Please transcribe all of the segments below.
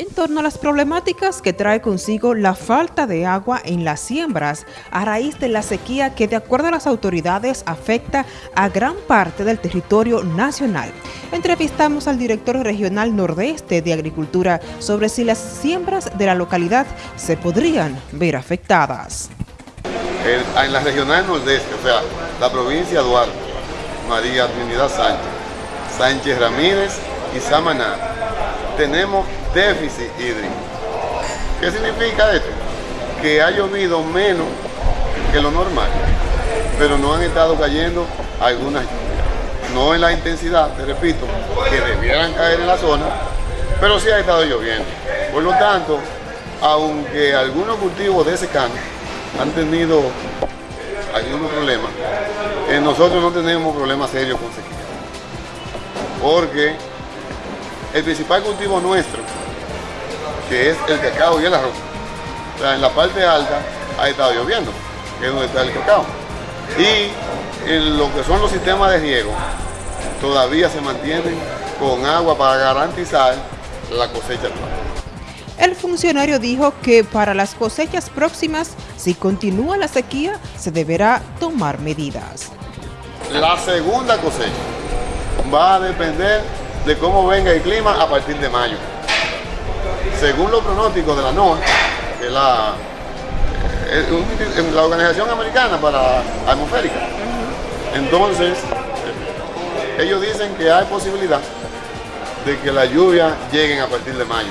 En torno a las problemáticas que trae consigo la falta de agua en las siembras a raíz de la sequía que de acuerdo a las autoridades afecta a gran parte del territorio nacional. Entrevistamos al director regional nordeste de Agricultura sobre si las siembras de la localidad se podrían ver afectadas. En la regional nordeste, o sea, la provincia de Duarte, María Trinidad Sánchez, Sánchez Ramírez y Samaná, tenemos déficit hídrico. ¿Qué significa esto? Que ha llovido menos que lo normal, pero no han estado cayendo algunas lluvias. No en la intensidad, te repito, que debieran caer en la zona, pero sí ha estado lloviendo. Por lo tanto, aunque algunos cultivos de secano han tenido algunos problemas, eh, nosotros no tenemos problemas serios con sequía. Porque el principal cultivo nuestro que es el cacao y el arroz. O sea, en la parte alta ha estado lloviendo, que es donde está el cacao. Y en lo que son los sistemas de riego, todavía se mantienen con agua para garantizar la cosecha. El funcionario dijo que para las cosechas próximas, si continúa la sequía, se deberá tomar medidas. La segunda cosecha va a depender de cómo venga el clima a partir de mayo según los pronósticos de la NOAA, que es la, eh, la Organización Americana para Atmosférica, entonces ellos dicen que hay posibilidad de que las lluvias lleguen a partir de mayo.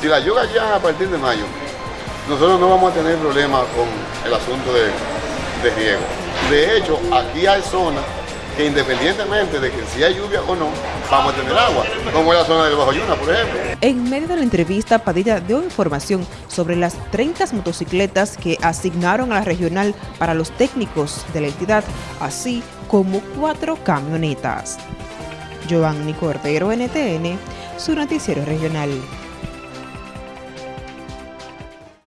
Si las lluvias llegan a partir de mayo, nosotros no vamos a tener problemas con el asunto de, de riego. De hecho, aquí hay zonas que independientemente de que si hay lluvia o no, vamos a tener agua, como es la zona del Bajo Yuna, por ejemplo. En medio de la entrevista, Padilla dio información sobre las 30 motocicletas que asignaron a la regional para los técnicos de la entidad, así como cuatro camionetas. Giovanni Cordero, NTN, su noticiero regional.